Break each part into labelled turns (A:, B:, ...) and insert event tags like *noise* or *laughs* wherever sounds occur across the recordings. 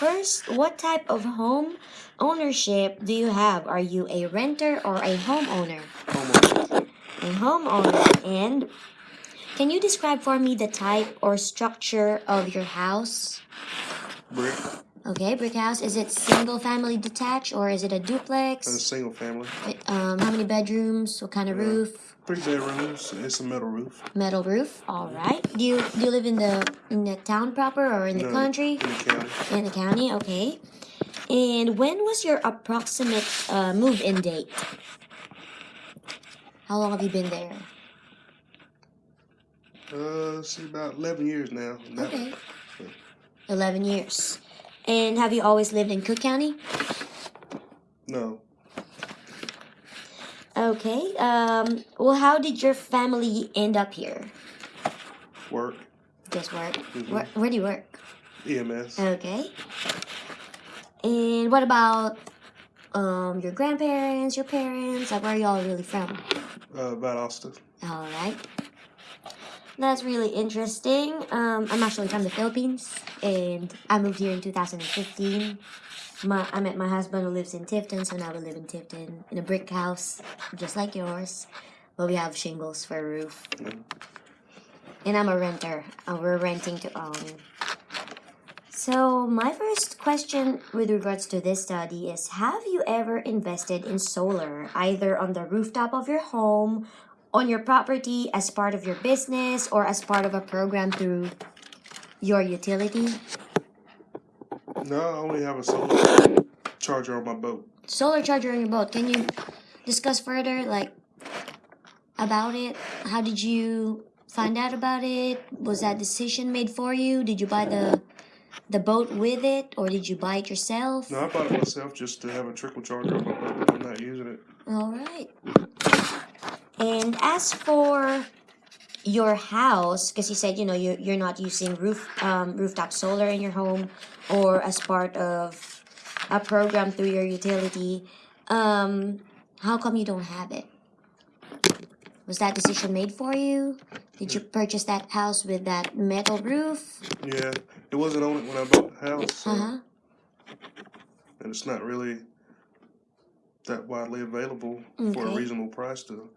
A: first, what type of home ownership do you have? Are you a renter or a homeowner?
B: Homeowner.
A: A homeowner. And can you describe for me the type or structure of your house?
B: Brick.
A: Okay, brick house. Is it single family detached or is it a
B: And a
A: duplex?
B: single family.
A: Um, how many bedrooms? What kind of roof?
B: Three bedrooms. It's a metal roof.
A: Metal roof. All right. Do you do you live in the in the town proper or in the
B: No,
A: country?
B: In the county.
A: In the county. Okay. And when was your approximate uh, move-in date? How long have you been there?
B: Uh, see, about 11 years now.
A: Okay. Eleven years. And have you always lived in Cook County?
B: No.
A: Okay. Um. Well, how did your family end up here?
B: Work.
A: Just work.
B: Mhm.
A: Where, where do you work?
B: EMS.
A: Okay. And what about um your grandparents, your parents? Like where are y'all really from?
B: Uh, about Austin.
A: All right. That's really interesting. Um, I'm actually from the Philippines, and I moved here in 2015. My, I met my husband who lives in Tifton, so now we live in Tifton in a brick house, just like yours, but we have shingles for a roof. And I'm a renter. Uh, we're renting to own. So my first question with regards to this study is: Have you ever invested in solar, either on the rooftop of your home on your property as part of your business or as part of a program through your utility.
B: No, I only have a solar charger on my boat.
A: Solar charger on your boat. Can you discuss further, like, about it? How did you find out about it? Was that decision made for you? Did you buy the the boat with it, or did you buy it yourself?
B: No, I bought it myself just to have a trickle charger on my boat. I'm not using it.
A: All right. And as for your house, because you said you know you you're not using roof um, rooftop solar in your home or as part of a program through your utility, um, how come you don't have it? Was that decision made for you? Did you purchase that house with that metal roof?
B: Yeah, it wasn't on it when I bought the house, so,
A: Uh huh.
B: and it's not really that widely available for a reasonable price to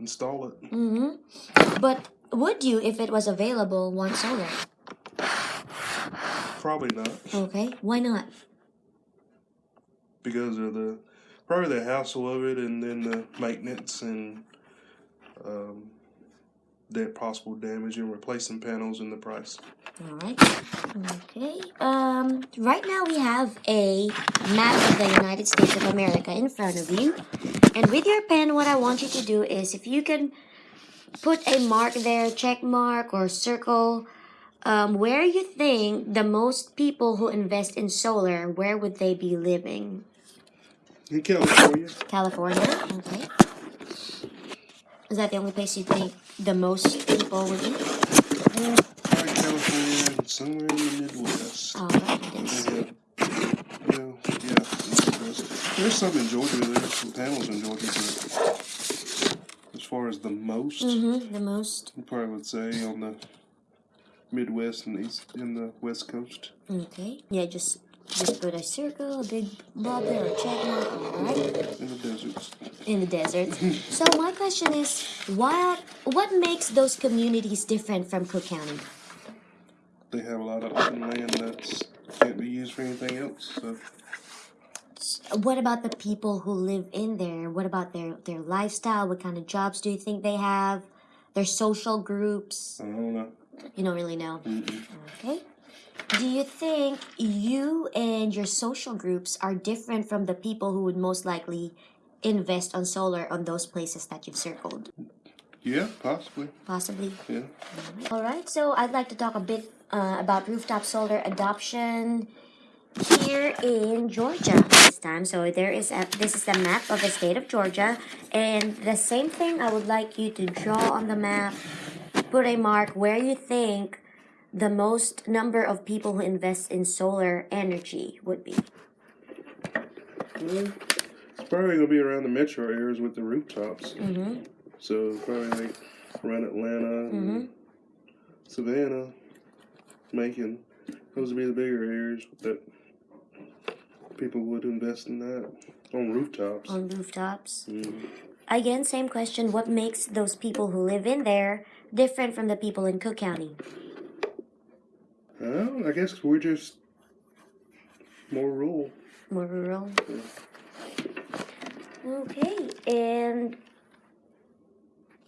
B: install it.
A: Mm-hmm. But would you if it was available want solar?
B: Probably not
A: Okay. Why not?
B: because of the probably the hassle of it, and then the maintenance and um, that possible damage and replacing panels and the price.
A: All right. Okay. Um. Right now we have a map of the United States of America in front of you, and with your pen, what I want you to do is, if you can put a mark there, check mark or circle, um, where you think the most people who invest in solar, where would they be living?
B: In California,
A: California. Okay. Is that the only place you think the most people would be?
B: uh, probably California, and somewhere in the Midwest.
A: All right. it is.
B: Yeah, yeah, yeah. Midwest. There's some in Georgia. There's some panels in Georgia, but as far as the most,
A: Mm-hmm. The most.
B: I probably would say on the Midwest and East and the West Coast.
A: Okay. Yeah, just just put a circle, a big blob there, or check mark, alright?
B: In the deserts.
A: In the desert. *laughs* so my question is, what what makes those communities different from Cook County?
B: They have a lot of open land that can't be used for anything else. So
A: What about the people who live in there? What about their their lifestyle? What kind of jobs do you think they have? Their social groups?
B: I don't know.
A: You don't really know.
B: Mm-mm.
A: Okay. Do you think you and your social groups are different from the people who would most likely invest on solar on those places that you've circled?
B: Yeah, possibly.
A: Possibly.
B: Yeah.
A: All right. So I'd like to talk a bit uh, about rooftop solar adoption here in Georgia this time. So there is a, this is the map of the state of Georgia, and the same thing. I would like you to draw on the map, put a mark where you think the most number of people who invest in solar energy would be.
B: Well, it's probably gonna be around the metro areas with the rooftops.
A: Mm-hmm.
B: So probably like around Atlanta and
A: Mhm.
B: Savannah, Macon. Those would be the bigger areas that people would invest in that on rooftops.
A: on rooftops?
B: Mm.
A: Again, same question. What makes those people who live in there different from the people in Cook County?
B: Well, I guess we're just more rural.
A: More rural. Okay, and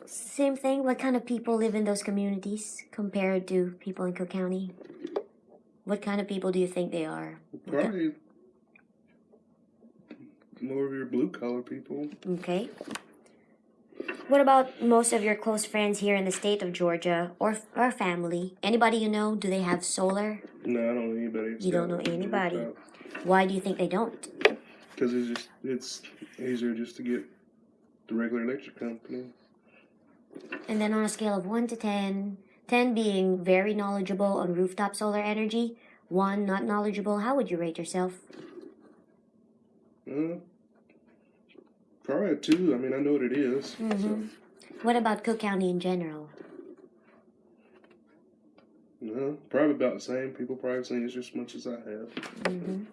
A: same thing. What kind of people live in those communities compared to people in Cook County? What kind of people do you think they are?
B: Probably more of your blue collar people.
A: Okay. What about most of your close friends here in the state of Georgia or or family? Anybody you know? Do they have solar?
B: No, I don't know anybody.
A: You don't know anybody. Why do you think they don't?
B: Because it's just it's easier just to get the regular electric company.
A: And then on a scale of 1 to 10, 10 being very knowledgeable on rooftop solar energy, 1 not knowledgeable, how would you rate yourself?
B: Uh, probably a two. I mean, I know what it is. So,
A: Mhm. What about Cook County in general?
B: no, probably about the same. People probably seen it just as much as I have.
A: hmm